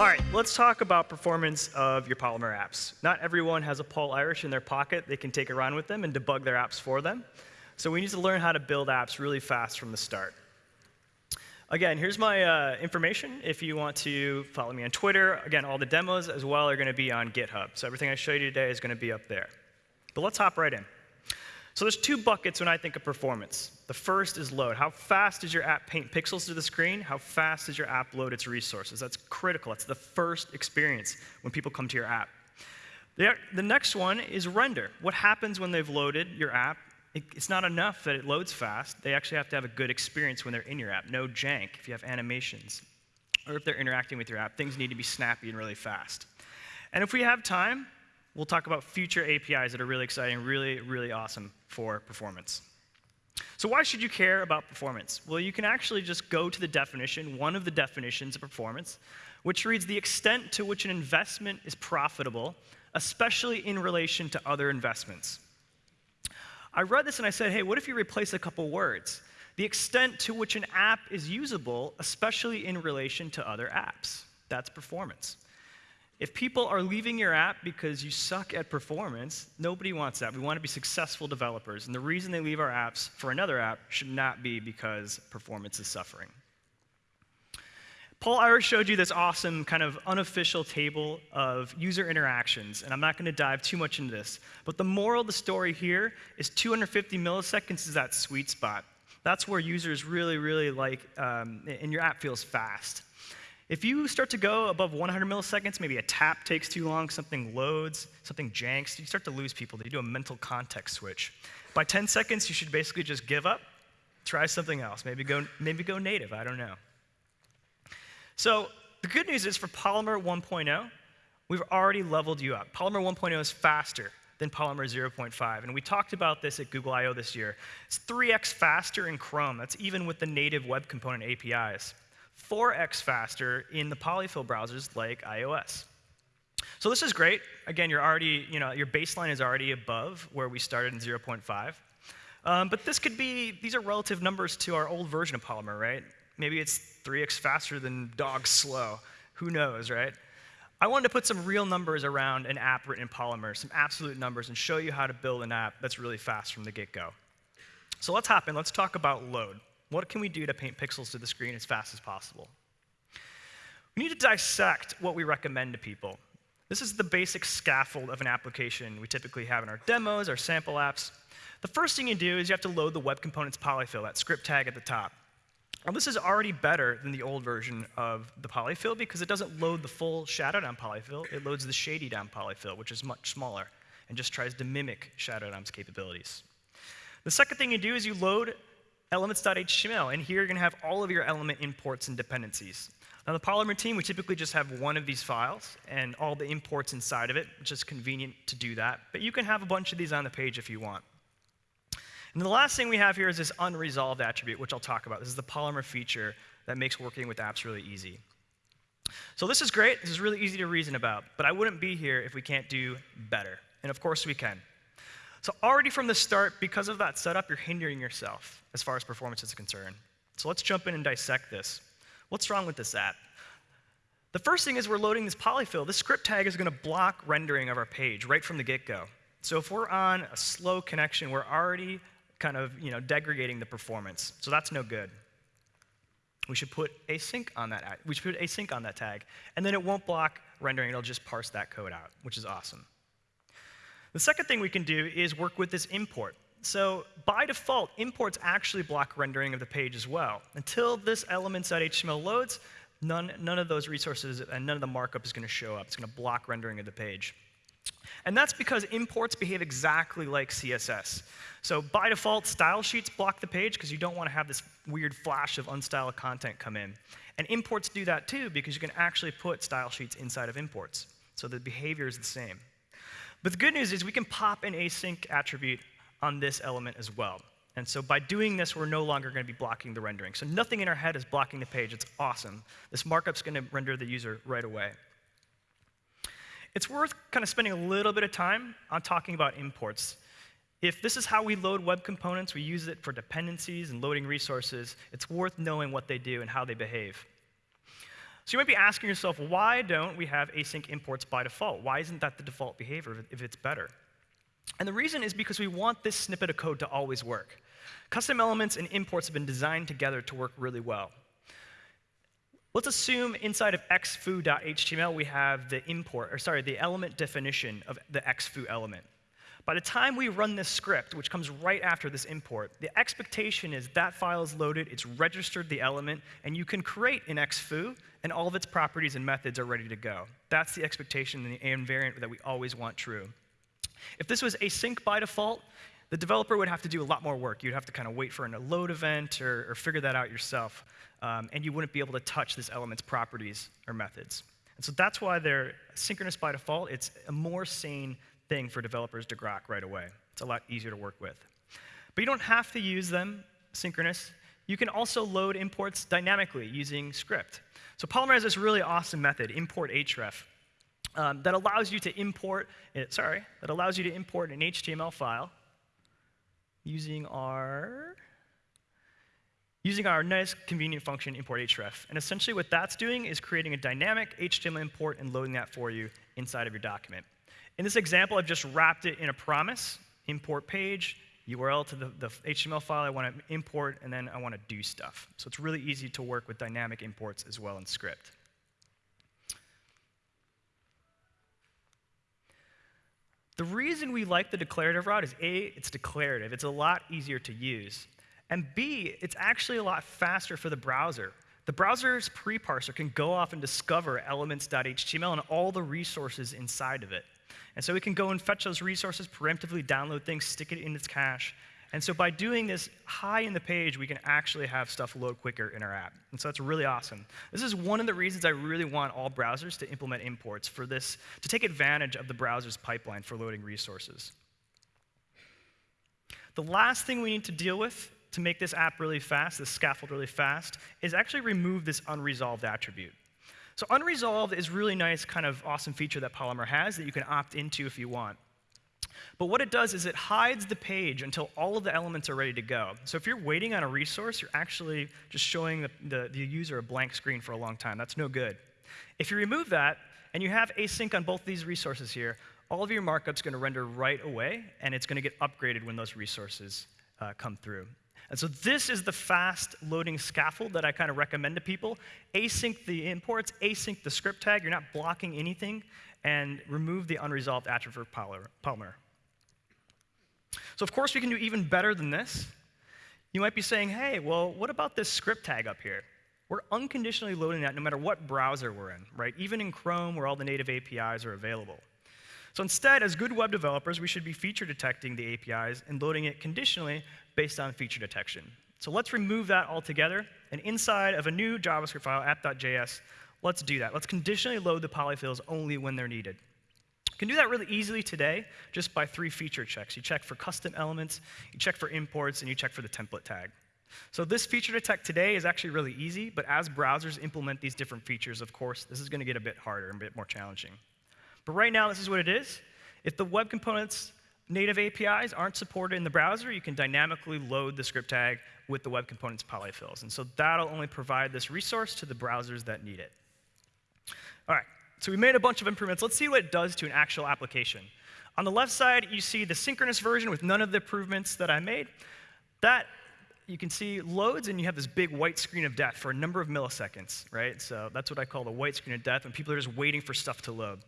All right, let's talk about performance of your Polymer apps. Not everyone has a Paul Irish in their pocket they can take around with them and debug their apps for them. So we need to learn how to build apps really fast from the start. Again, here's my uh, information if you want to follow me on Twitter. Again, all the demos as well are going to be on GitHub. So everything I show you today is going to be up there. But let's hop right in. So there's two buckets when I think of performance. The first is load. How fast does your app paint pixels to the screen? How fast does your app load its resources? That's critical. That's the first experience when people come to your app. The, next one is render. What happens when they've loaded your app it's not enough that it loads fast. They actually have to have a good experience when they're in your app. No jank if you have animations. Or if they're interacting with your app, things need to be snappy and really fast. And if we have time, we'll talk about future APIs that are really exciting, really, really awesome for performance. So why should you care about performance? Well, you can actually just go to the definition, one of the definitions of performance, which reads the extent to which an investment is profitable, especially in relation to other investments. I read this and I said, hey, what if you replace a couple words? The extent to which an app is usable, especially in relation to other apps. That's performance. If people are leaving your app because you suck at performance, nobody wants that. We want to be successful developers. And the reason they leave our apps for another app should not be because performance is suffering. Paul Irish showed you this awesome kind of unofficial table of user interactions, and I'm not going to dive too much into this. But the moral of the story here is 250 milliseconds is that sweet spot. That's where users really, really like, um, and your app feels fast. If you start to go above 100 milliseconds, maybe a tap takes too long, something loads, something janks, you start to lose people. They do a mental context switch. By 10 seconds, you should basically just give up, try something else. Maybe go, maybe go native, I don't know. So the good news is for Polymer 1.0, we've already leveled you up. Polymer 1.0 is faster than Polymer 0.5. And we talked about this at Google I.O. this year. It's 3x faster in Chrome. That's even with the native web component APIs. 4x faster in the polyfill browsers like iOS. So this is great. Again, you're already, you know, your baseline is already above where we started in 0.5. Um, but this could be, these are relative numbers to our old version of Polymer, right? Maybe it's 3x faster than dog slow. Who knows, right? I wanted to put some real numbers around an app written in Polymer, some absolute numbers, and show you how to build an app that's really fast from the get-go. So let's hop in. Let's talk about load. What can we do to paint pixels to the screen as fast as possible? We need to dissect what we recommend to people. This is the basic scaffold of an application we typically have in our demos, our sample apps. The first thing you do is you have to load the web components polyfill, that script tag at the top. Now, this is already better than the old version of the polyfill because it doesn't load the full shadow DOM polyfill. It loads the shady DOM polyfill, which is much smaller and just tries to mimic shadow DOM's capabilities. The second thing you do is you load elements.html, and here you're going to have all of your element imports and dependencies. Now, the Polymer team, we typically just have one of these files and all the imports inside of it, which is convenient to do that. But you can have a bunch of these on the page if you want. And the last thing we have here is this unresolved attribute, which I'll talk about. This is the Polymer feature that makes working with apps really easy. So this is great. This is really easy to reason about. But I wouldn't be here if we can't do better. And of course we can. So already from the start, because of that setup, you're hindering yourself as far as performance is concerned. So let's jump in and dissect this. What's wrong with this app? The first thing is we're loading this polyfill. This script tag is going to block rendering of our page right from the get-go. So if we're on a slow connection, we're already kind of you know, degrading the performance. So that's no good. We should put async on that. We should put async on that tag, and then it won't block rendering. It'll just parse that code out, which is awesome. The second thing we can do is work with this import. So by default, imports actually block rendering of the page as well. Until this elements.html loads, none, none of those resources and none of the markup is going to show up. It's going to block rendering of the page. And that's because imports behave exactly like CSS. So by default, style sheets block the page because you don't want to have this weird flash of unstyled content come in. And imports do that too because you can actually put style sheets inside of imports. So the behavior is the same. But the good news is we can pop an async attribute on this element as well. And so by doing this, we're no longer going to be blocking the rendering. So nothing in our head is blocking the page. It's awesome. This markup's going to render the user right away. It's worth kind of spending a little bit of time on talking about imports. If this is how we load web components, we use it for dependencies and loading resources, it's worth knowing what they do and how they behave. So you might be asking yourself, why don't we have async imports by default? Why isn't that the default behavior if it's better? And the reason is because we want this snippet of code to always work. Custom elements and imports have been designed together to work really well. Let's assume inside of xfoo.html we have the import, or sorry, the element definition of the xfoo element. By the time we run this script, which comes right after this import, the expectation is that file is loaded, it's registered the element, and you can create an xfoo, and all of its properties and methods are ready to go. That's the expectation and the invariant that we always want true. If this was async by default, the developer would have to do a lot more work. You'd have to kind of wait for a load event or, or figure that out yourself, um, and you wouldn't be able to touch this element's properties or methods. And so that's why they're synchronous by default. It's a more sane thing for developers to grok right away. It's a lot easier to work with. But you don't have to use them synchronous. You can also load imports dynamically using script. So Polymer has this really awesome method, import href, um, that allows you to import, it, sorry, that allows you to import an HTML file using our using our nice convenient function import href. And essentially what that's doing is creating a dynamic HTML import and loading that for you inside of your document. In this example, I've just wrapped it in a promise, import page, URL to the, the HTML file I want to import, and then I want to do stuff. So it's really easy to work with dynamic imports as well in script. The reason we like the declarative route is A, it's declarative. It's a lot easier to use. And B, it's actually a lot faster for the browser. The browser's pre-parser can go off and discover elements.html and all the resources inside of it. And so it can go and fetch those resources, preemptively download things, stick it in its cache. And so by doing this high in the page, we can actually have stuff load quicker in our app. And so that's really awesome. This is one of the reasons I really want all browsers to implement imports for this, to take advantage of the browser's pipeline for loading resources. The last thing we need to deal with to make this app really fast, this scaffold really fast, is actually remove this unresolved attribute. So unresolved is really nice, kind of awesome feature that Polymer has that you can opt into if you want. But what it does is it hides the page until all of the elements are ready to go. So if you're waiting on a resource, you're actually just showing the, the, the user a blank screen for a long time. That's no good. If you remove that, and you have async on both these resources here, all of your markup's going to render right away, and it's going to get upgraded when those resources uh, come through. And so this is the fast loading scaffold that I kind of recommend to people. Async the imports, async the script tag. You're not blocking anything, and remove the unresolved attribute Polymer. So of course we can do even better than this. You might be saying, hey, well, what about this script tag up here? We're unconditionally loading that no matter what browser we're in, right? Even in Chrome where all the native APIs are available. So instead, as good web developers, we should be feature detecting the APIs and loading it conditionally based on feature detection. So let's remove that altogether. And inside of a new JavaScript file, app.js, let's do that. Let's conditionally load the polyfills only when they're needed. You can do that really easily today just by three feature checks. You check for custom elements, you check for imports, and you check for the template tag. So this feature detect today is actually really easy, but as browsers implement these different features, of course, this is going to get a bit harder and a bit more challenging. But right now, this is what it is. If the web components native APIs aren't supported in the browser, you can dynamically load the script tag with the web components polyfills. And so that'll only provide this resource to the browsers that need it. All right, so we made a bunch of improvements. Let's see what it does to an actual application. On the left side, you see the synchronous version with none of the improvements that I made. That you can see loads and you have this big white screen of death for a number of milliseconds, right? So that's what I call the white screen of death when people are just waiting for stuff to load.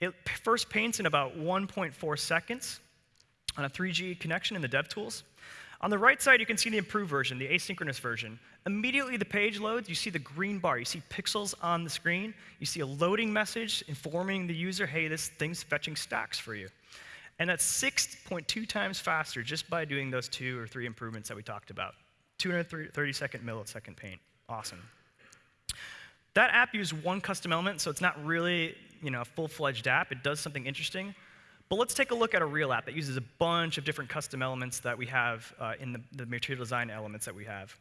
It first paints in about 1.4 seconds on a 3G connection in the DevTools. On the right side, you can see the improved version, the asynchronous version. Immediately the page loads, you see the green bar. You see pixels on the screen. You see a loading message informing the user, hey, this thing's fetching stacks for you. And that's 6.2 times faster just by doing those two or three improvements that we talked about. 230 second millisecond paint. Awesome. That app used one custom element, so it's not really you know, a full-fledged app. It does something interesting. But let's take a look at a real app that uses a bunch of different custom elements that we have uh, in the, the material design elements that we have.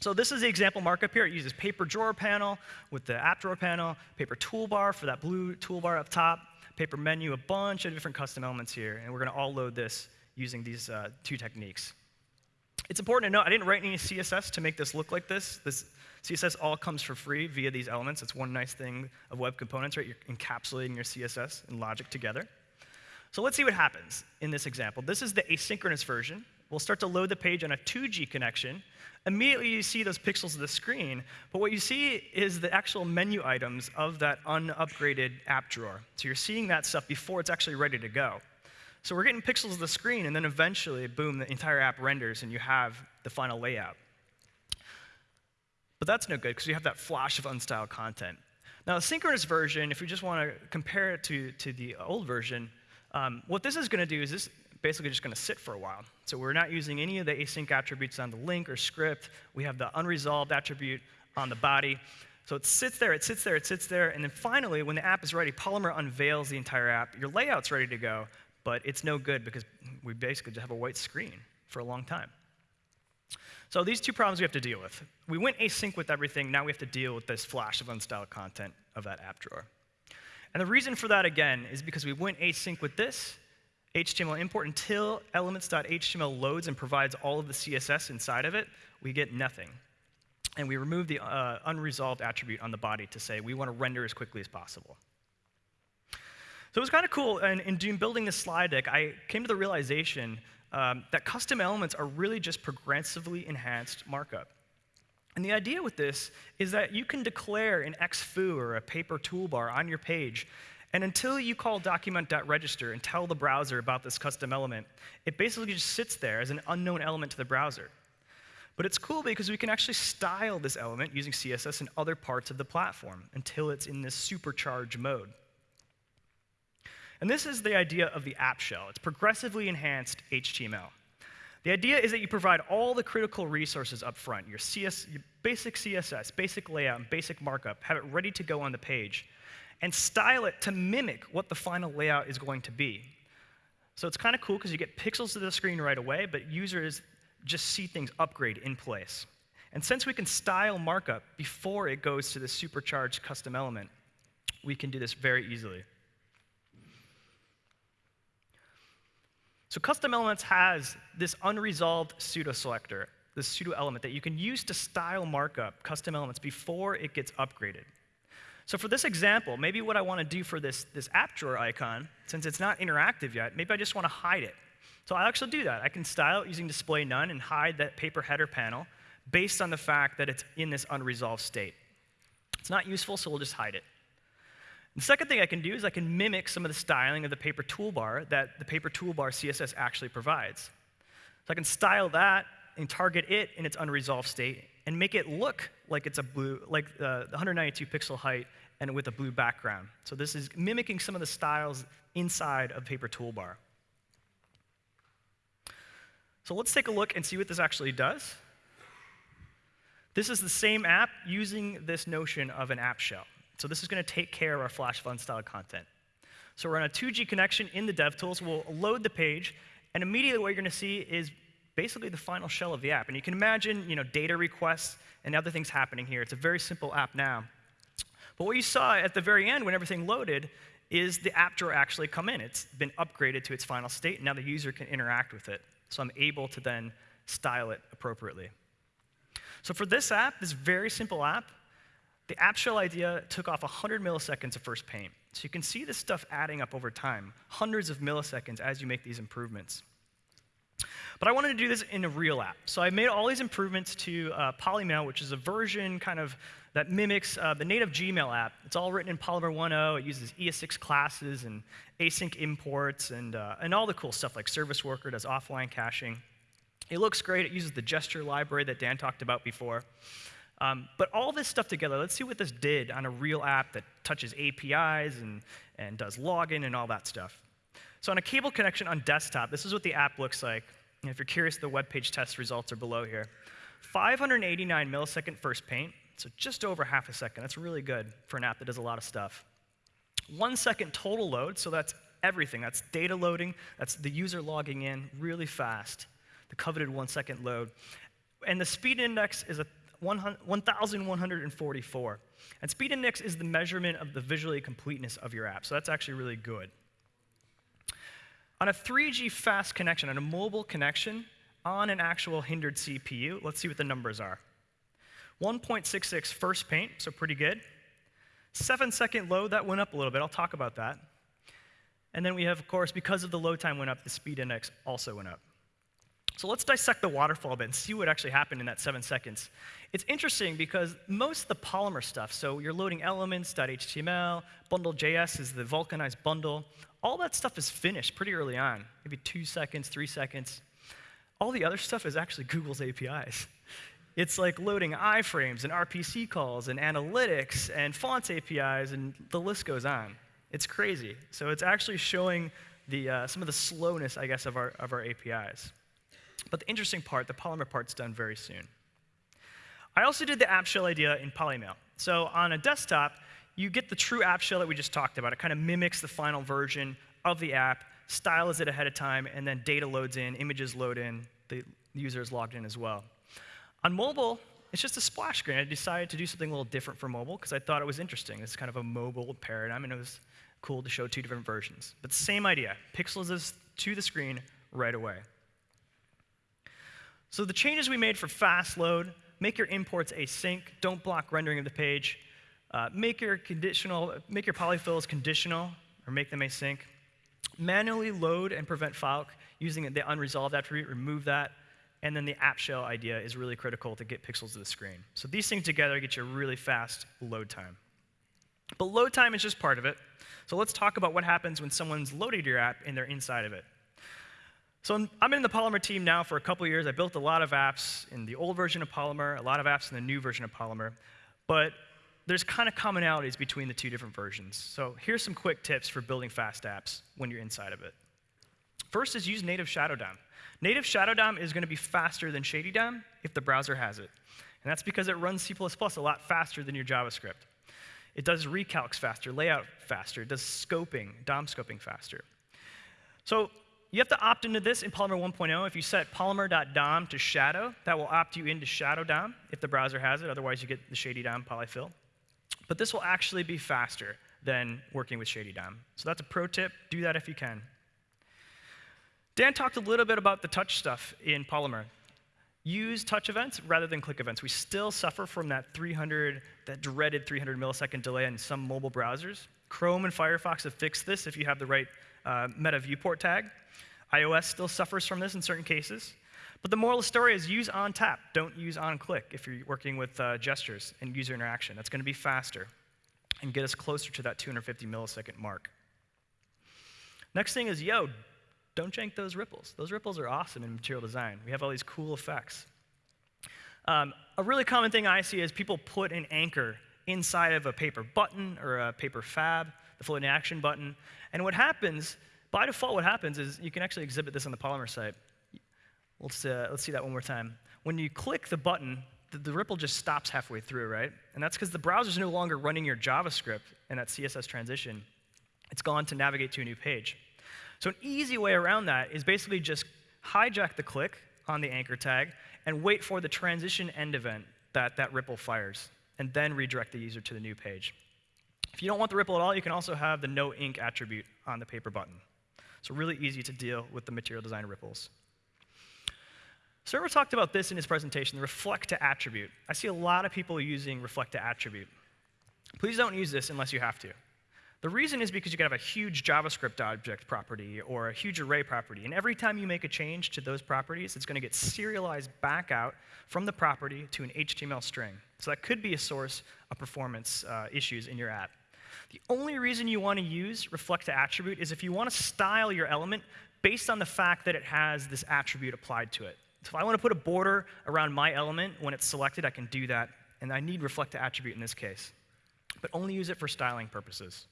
So this is the example markup here. It uses paper drawer panel with the app drawer panel, paper toolbar for that blue toolbar up top, paper menu, a bunch of different custom elements here. And we're going to all load this using these uh, two techniques. It's important to note I didn't write any CSS to make this look like this. This CSS all comes for free via these elements. It's one nice thing of web components, right? You're encapsulating your CSS and logic together. So let's see what happens in this example. This is the asynchronous version. We'll start to load the page on a 2G connection. Immediately you see those pixels of the screen, but what you see is the actual menu items of that unupgraded app drawer. So you're seeing that stuff before it's actually ready to go. So we're getting pixels of the screen, and then eventually, boom, the entire app renders, and you have the final layout. But that's no good because you have that flash of unstyled content. Now, the synchronous version, if we just want to compare it to, to the old version, um, what this is going to do is this basically just going to sit for a while. So we're not using any of the async attributes on the link or script. We have the unresolved attribute on the body. So it sits there, it sits there, it sits there, and then finally, when the app is ready, Polymer unveils the entire app. Your layout's ready to go, but it's no good because we basically just have a white screen for a long time. So these two problems we have to deal with. We went async with everything, now we have to deal with this flash of unstyled content of that app drawer. And the reason for that, again, is because we went async with this HTML import until elements.html loads and provides all of the CSS inside of it, we get nothing. And we remove the uh, unresolved attribute on the body to say we want to render as quickly as possible. So it was kind of cool, and in doing, building this slide deck, I came to the realization um, that custom elements are really just progressively enhanced markup. And the idea with this is that you can declare an xfoo or a paper toolbar on your page, and until you call document.register and tell the browser about this custom element, it basically just sits there as an unknown element to the browser. But it's cool because we can actually style this element using CSS in other parts of the platform until it's in this supercharged mode. And this is the idea of the app shell. It's progressively enhanced HTML. The idea is that you provide all the critical resources up front, your, CS, your basic CSS, basic layout, and basic markup, have it ready to go on the page, and style it to mimic what the final layout is going to be. So it's kind of cool because you get pixels to the screen right away, but users just see things upgrade in place. And since we can style markup before it goes to the supercharged custom element, we can do this very easily. So custom elements has this unresolved pseudo selector, this pseudo element that you can use to style markup custom elements before it gets upgraded. So for this example, maybe what I want to do for this, this app drawer icon, since it's not interactive yet, maybe I just want to hide it. So I'll actually do that. I can style it using display none and hide that paper header panel based on the fact that it's in this unresolved state. It's not useful, so we'll just hide it. The second thing I can do is I can mimic some of the styling of the paper toolbar that the paper toolbar CSS actually provides. So I can style that and target it in its unresolved state and make it look like it's a blue, like uh, 192 pixel height and with a blue background. So this is mimicking some of the styles inside of paper toolbar. So let's take a look and see what this actually does. This is the same app using this notion of an app shell. So this is going to take care of our flash of unstyled content. So we're on a 2G connection in the DevTools. We'll load the page, and immediately what you're going to see is basically the final shell of the app. And you can imagine, you know, data requests and other things happening here. It's a very simple app now. But what you saw at the very end when everything loaded is the app drawer actually come in. It's been upgraded to its final state, and now the user can interact with it. So I'm able to then style it appropriately. So for this app, this very simple app, the shell idea took off 100 milliseconds of first paint. So you can see this stuff adding up over time, hundreds of milliseconds as you make these improvements. But I wanted to do this in a real app. So I made all these improvements to uh, Polymail, which is a version kind of that mimics uh, the native Gmail app. It's all written in Polymer 1.0. It uses ES6 classes and async imports and, uh, and all the cool stuff like Service Worker does offline caching. It looks great. It uses the gesture library that Dan talked about before. Um, but all this stuff together, let's see what this did on a real app that touches APIs and, and does login and all that stuff. So on a cable connection on desktop, this is what the app looks like. And if you're curious, the web page test results are below here. 589 millisecond first paint, so just over half a second. That's really good for an app that does a lot of stuff. One second total load, so that's everything. That's data loading, that's the user logging in really fast, the coveted one second load. And the speed index is a 1,144. And speed index is the measurement of the visually completeness of your app, so that's actually really good. On a 3G fast connection, on a mobile connection, on an actual hindered CPU. Let's see what the numbers are. 1.66 first paint, so pretty good. Seven second load, that went up a little bit. I'll talk about that. And then we have, of course, because of the load time went up, the speed index also went up. So let's dissect the waterfall a bit and see what actually happened in that seven seconds. It's interesting because most of the Polymer stuff, so you're loading elements, .html, bundle.js is the vulcanized bundle, all that stuff is finished pretty early on, maybe two seconds, three seconds. All the other stuff is actually Google's APIs. It's like loading iframes and RPC calls and analytics and fonts APIs, and the list goes on. It's crazy. So it's actually showing the, uh, some of the slowness, I guess, of our, of our APIs. But the interesting part, the Polymer part's done very soon. I also did the app shell idea in Polymail. So on a desktop, you get the true app shell that we just talked about. It kind of mimics the final version of the app, styles it ahead of time, and then data loads in, images load in, the user is logged in as well. On mobile, it's just a splash screen. I decided to do something a little different for mobile because I thought it was interesting. It's kind of a mobile paradigm, and it was cool to show two different versions. But the same idea, pixels to the screen right away. So the changes we made for fast load, make your imports async, don't block rendering of the page, uh, make your conditional, make your polyfills conditional, or make them async. Manually load and prevent file using the unresolved attribute, remove that. And then the app shell idea is really critical to get pixels to the screen. So these things together get you a really fast load time. But load time is just part of it. So let's talk about what happens when someone's loaded your app and they're inside of it. So I'm, in the Polymer team now for a couple years. I built a lot of apps in the old version of Polymer, a lot of apps in the new version of Polymer. But there's kind of commonalities between the two different versions. So here's some quick tips for building fast apps when you're inside of it. First is use native Shadow DOM. Native Shadow DOM is going to be faster than Shady DOM if the browser has it. And that's because it runs C++ a lot faster than your JavaScript. It does recalcs faster, layout faster, it does scoping, DOM scoping faster. So you have to opt into this in Polymer 1.0. If you set polymer.dom to shadow, that will opt you into shadow DOM if the browser has it. Otherwise, you get the shady DOM polyfill. But this will actually be faster than working with shady DOM. So that's a pro tip. Do that if you can. Dan talked a little bit about the touch stuff in Polymer. Use touch events rather than click events. We still suffer from that 300, that dreaded 300 millisecond delay in some mobile browsers. Chrome and Firefox have fixed this if you have the right uh, meta viewport tag. iOS still suffers from this in certain cases. But the moral of the story is use on tap. Don't use on click if you're working with uh, gestures and user interaction. That's going to be faster and get us closer to that 250 millisecond mark. Next thing is, yo, don't jank those ripples. Those ripples are awesome in material design. We have all these cool effects. Um, a really common thing I see is people put an anchor inside of a paper button or a paper fab, the floating action button. And what happens, by default, what happens is you can actually exhibit this on the Polymer site. Let's, uh, let's see that one more time. When you click the button, the, the ripple just stops halfway through, right? And that's because the browser's no longer running your JavaScript and that CSS transition. It's gone to navigate to a new page. So an easy way around that is basically just hijack the click on the anchor tag and wait for the transition end event that that ripple fires and then redirect the user to the new page. If you don't want the ripple at all, you can also have the no ink attribute on the paper button. So really easy to deal with the material design ripples. Sorvell talked about this in his presentation, the reflect to attribute. I see a lot of people using reflect to attribute. Please don't use this unless you have to. The reason is because you could have a huge JavaScript object property or a huge array property, and every time you make a change to those properties, it's going to get serialized back out from the property to an HTML string. So that could be a source of performance uh, issues in your app. The only reason you want to use reflect to attribute is if you want to style your element based on the fact that it has this attribute applied to it. So if I want to put a border around my element when it's selected, I can do that, and I need reflect to attribute in this case. But only use it for styling purposes.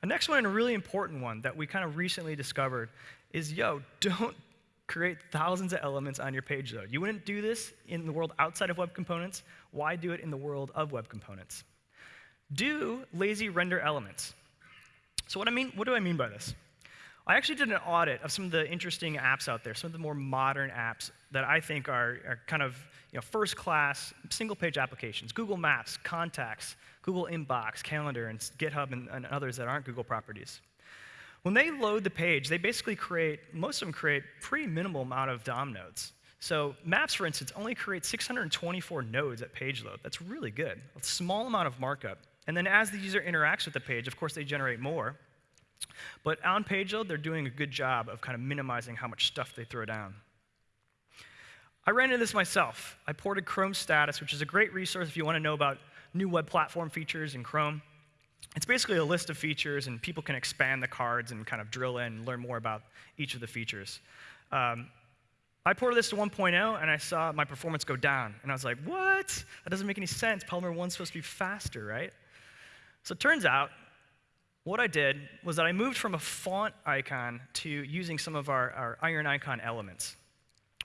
The next one, and a really important one that we kind of recently discovered, is yo, don't create thousands of elements on your page though. You wouldn't do this in the world outside of web components. Why do it in the world of web components? Do lazy render elements. So what I mean, what do I mean by this? I actually did an audit of some of the interesting apps out there, some of the more modern apps that I think are, are kind of you know, first class, single page applications Google Maps, Contacts, Google Inbox, Calendar, and GitHub, and, and others that aren't Google properties. When they load the page, they basically create, most of them create pretty minimal amount of DOM nodes. So Maps, for instance, only creates 624 nodes at page load. That's really good. A small amount of markup. And then as the user interacts with the page, of course, they generate more. But on page load, they're doing a good job of kind of minimizing how much stuff they throw down. I ran into this myself. I ported Chrome Status, which is a great resource if you want to know about new web platform features in Chrome. It's basically a list of features, and people can expand the cards and kind of drill in and learn more about each of the features. Um, I ported this to 1.0, and I saw my performance go down. And I was like, what? That doesn't make any sense. Polymer 1's supposed to be faster, right? So it turns out, what I did was that I moved from a font icon to using some of our, our iron icon elements.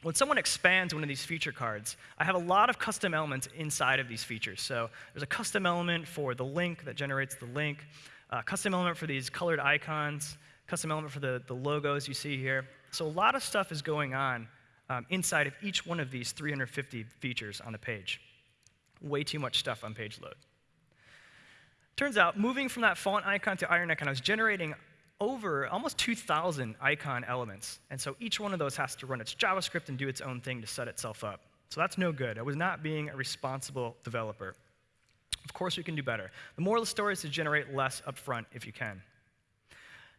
When someone expands one of these feature cards, I have a lot of custom elements inside of these features. So there's a custom element for the link that generates the link, a custom element for these colored icons, custom element for the, the logos you see here. So a lot of stuff is going on um, inside of each one of these 350 features on the page. Way too much stuff on page load. Turns out, moving from that font icon to iron icon, I was generating over almost 2,000 icon elements. And so each one of those has to run its JavaScript and do its own thing to set itself up. So that's no good. I was not being a responsible developer. Of course, we can do better. The moral of the story is to generate less upfront if you can.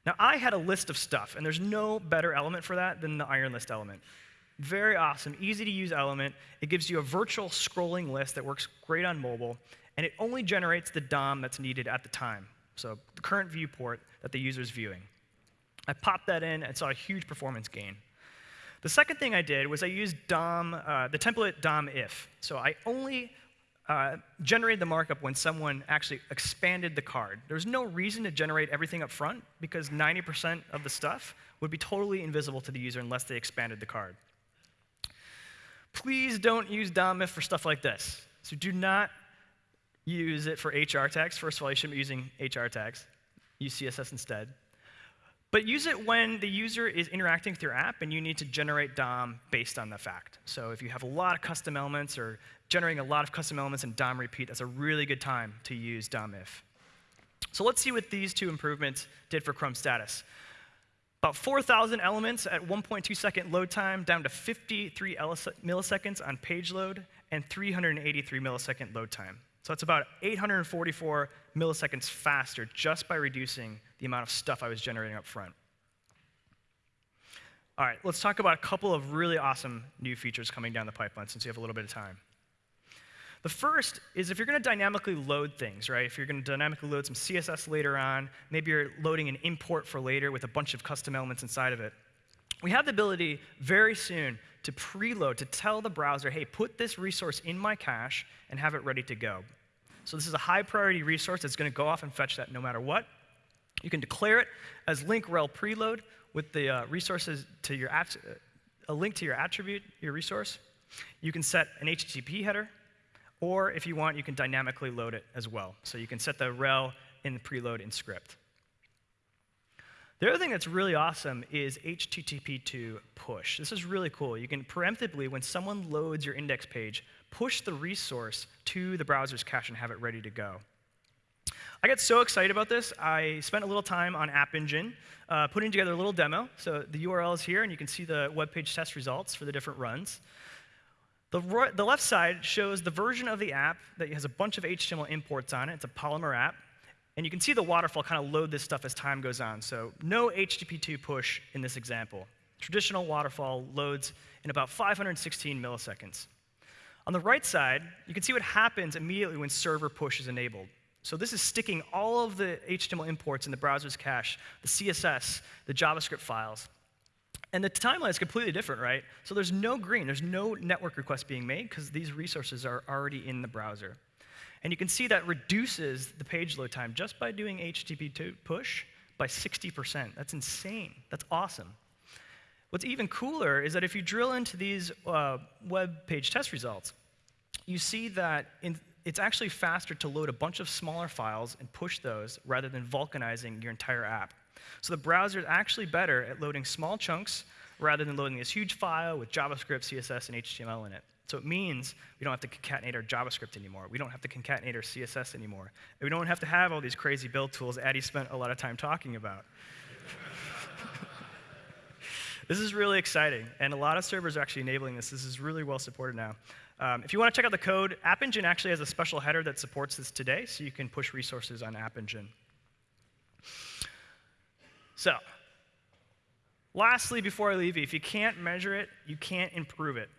Now, I had a list of stuff, and there's no better element for that than the iron list element. Very awesome, easy to use element. It gives you a virtual scrolling list that works great on mobile, and it only generates the DOM that's needed at the time. So the current viewport that the user is viewing. I popped that in and saw a huge performance gain. The second thing I did was I used DOM, uh, the template DOM if. So I only uh, generated the markup when someone actually expanded the card. There's no reason to generate everything up front because 90% of the stuff would be totally invisible to the user unless they expanded the card. Please don't use DOM if for stuff like this. So do not use it for HR tags. First of all, you shouldn't be using HR tags. Use CSS instead. But use it when the user is interacting with your app and you need to generate DOM based on the fact. So if you have a lot of custom elements or generating a lot of custom elements in DOM repeat, that's a really good time to use DOM if. So let's see what these two improvements did for Chrome status. About 4,000 elements at 1.2 second load time, down to 53 milliseconds on page load, and 383 millisecond load time. So it's about 844 milliseconds faster just by reducing the amount of stuff I was generating up front. All right, let's talk about a couple of really awesome new features coming down the pipeline since you have a little bit of time. The first is if you're going to dynamically load things, right? If you're going to dynamically load some CSS later on, maybe you're loading an import for later with a bunch of custom elements inside of it. We have the ability very soon to preload, to tell the browser, hey, put this resource in my cache and have it ready to go. So this is a high priority resource that's going to go off and fetch that no matter what. You can declare it as link rel preload with the uh, resources to your at- a link to your attribute, your resource. You can set an HTTP header, or if you want, you can dynamically load it as well. So you can set the rel in the preload in script. The other thing that's really awesome is HTTP2 push. This is really cool. You can preemptively, when someone loads your index page, push the resource to the browser's cache and have it ready to go. I got so excited about this, I spent a little time on App Engine uh, putting together a little demo. So the URL is here, and you can see the web page test results for the different runs. The, the left side shows the version of the app that has a bunch of HTML imports on it. It's a Polymer app. And you can see the waterfall kind of load this stuff as time goes on. So no HTTP2 push in this example. Traditional waterfall loads in about 516 milliseconds. On the right side, you can see what happens immediately when server push is enabled. So this is sticking all of the HTML imports in the browser's cache, the CSS, the JavaScript files. And the timeline is completely different, right? So there's no green, there's no network request being made because these resources are already in the browser. And you can see that reduces the page load time just by doing HTTP push by 60%. That's insane. That's awesome. What's even cooler is that if you drill into these uh, web page test results, you see that in, it's actually faster to load a bunch of smaller files and push those rather than vulcanizing your entire app. So the browser is actually better at loading small chunks rather than loading this huge file with JavaScript, CSS, and HTML in it. So it means we don't have to concatenate our JavaScript anymore. We don't have to concatenate our CSS anymore. And we don't have to have all these crazy build tools Addy spent a lot of time talking about. this is really exciting, and a lot of servers are actually enabling this. This is really well supported now. Um, if you want to check out the code, App Engine actually has a special header that supports this today, so you can push resources on App Engine. So, lastly, before I leave you, if you can't measure it, you can't improve it.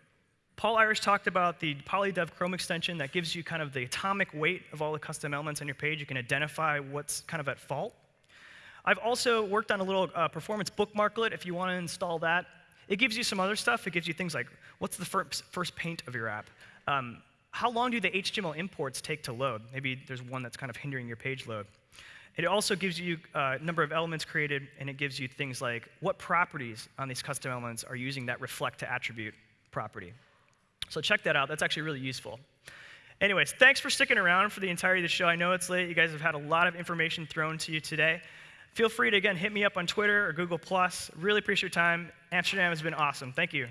Paul Irish talked about the polydev Chrome extension that gives you kind of the atomic weight of all the custom elements on your page. You can identify what's kind of at fault. I've also worked on a little uh, performance bookmarklet if you want to install that. It gives you some other stuff. It gives you things like what's the first, first paint of your app? Um, how long do the HTML imports take to load? Maybe there's one that's kind of hindering your page load. It also gives you a uh, number of elements created, and it gives you things like what properties on these custom elements are using that reflect to attribute property. So check that out. That's actually really useful. Anyways, thanks for sticking around for the entirety of the show. I know it's late. You guys have had a lot of information thrown to you today. Feel free to, again, hit me up on Twitter or Google. Plus. Really appreciate your time. Amsterdam has been awesome. Thank you.